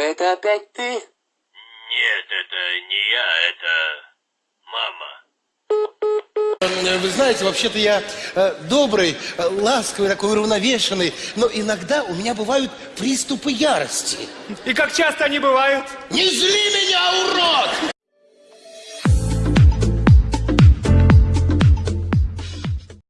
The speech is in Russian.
это опять ты? Нет, это не я, это мама. Э, вы знаете, вообще-то я э, добрый, э, ласковый, такой уравновешенный, но иногда у меня бывают приступы ярости. И как часто они бывают? Не зли меня!